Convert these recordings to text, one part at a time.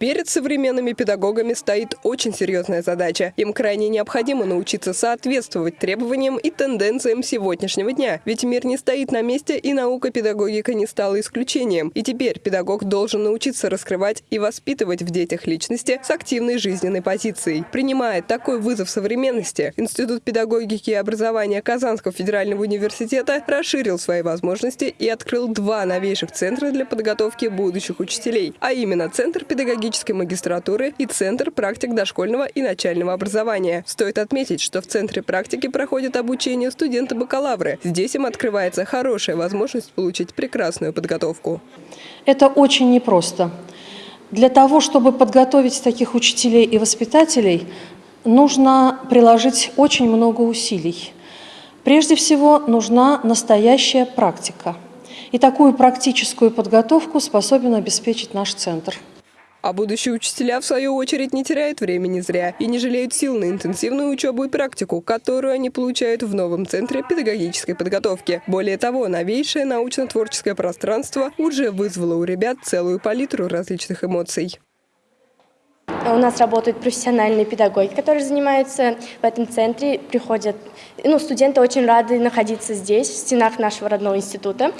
Перед современными педагогами стоит очень серьезная задача. Им крайне необходимо научиться соответствовать требованиям и тенденциям сегодняшнего дня. Ведь мир не стоит на месте, и наука педагогика не стала исключением. И теперь педагог должен научиться раскрывать и воспитывать в детях личности с активной жизненной позицией. Принимая такой вызов современности, Институт педагогики и образования Казанского федерального университета расширил свои возможности и открыл два новейших центра для подготовки будущих учителей, а именно Центр педагогической магистратуры и Центр практик дошкольного и начального образования. Стоит отметить, что в Центре практики проходит обучение студенты-бакалавры. Здесь им открывается хорошая возможность получить прекрасную подготовку. Это очень непросто. Для того, чтобы подготовить таких учителей и воспитателей, нужно приложить очень много усилий. Прежде всего, нужна настоящая практика – и такую практическую подготовку способен обеспечить наш центр. А будущие учителя, в свою очередь, не теряют времени зря и не жалеют сил на интенсивную учебу и практику, которую они получают в новом центре педагогической подготовки. Более того, новейшее научно-творческое пространство уже вызвало у ребят целую палитру различных эмоций. У нас работают профессиональные педагоги, которые занимаются в этом центре. Приходят, ну, студенты очень рады находиться здесь, в стенах нашего родного института,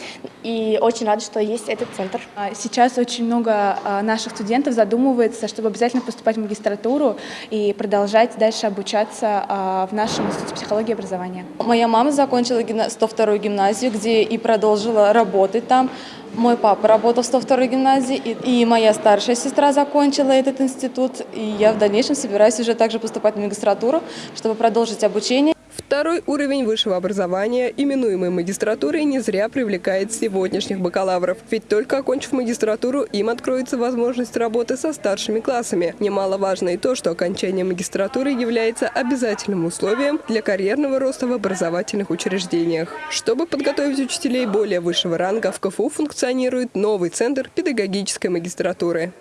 и очень рады, что есть этот центр. А сейчас очень много а, наших студентов задумывается, чтобы обязательно поступать в магистратуру и продолжать дальше обучаться а, в нашем институте психологии и образования. Моя мама закончила 102-ю гимназию, где и продолжила работать там. Мой папа работал в 102-й гимназии, и, и моя старшая сестра закончила этот институт, и я в дальнейшем собираюсь уже также поступать на магистратуру, чтобы продолжить обучение. Второй уровень высшего образования, именуемый магистратурой, не зря привлекает сегодняшних бакалавров. Ведь только окончив магистратуру, им откроется возможность работы со старшими классами. Немаловажно и то, что окончание магистратуры является обязательным условием для карьерного роста в образовательных учреждениях. Чтобы подготовить учителей более высшего ранга, в КФУ функционирует новый центр педагогической магистратуры.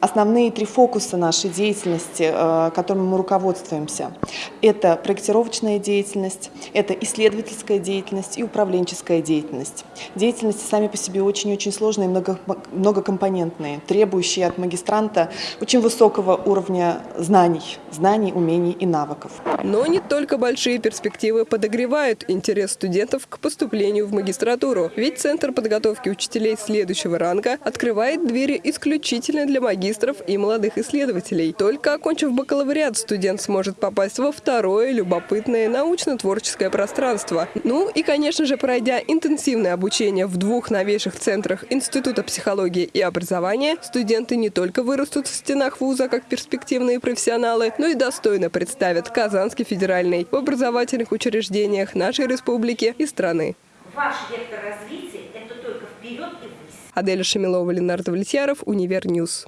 Основные три фокуса нашей деятельности, э, которыми мы руководствуемся, это проектировочная деятельность, это исследовательская деятельность и управленческая деятельность. Деятельности сами по себе очень-очень сложные, много, многокомпонентные, требующие от магистранта очень высокого уровня знаний, знаний, умений и навыков. Но не только большие перспективы подогревают интерес студентов к поступлению в магистратуру. Ведь Центр подготовки учителей следующего ранга открывает двери исключительно для магистров магистров и молодых исследователей. Только окончив бакалавриат, студент сможет попасть во второе любопытное научно-творческое пространство. Ну и, конечно же, пройдя интенсивное обучение в двух новейших центрах Института психологии и образования, студенты не только вырастут в стенах вуза как перспективные профессионалы, но и достойно представят Казанский федеральный в образовательных учреждениях нашей республики и страны. Ваш вектор развития – это только вперед и ввысь. Аделя Шамилова, Ленар Давлетьяров, Univer News.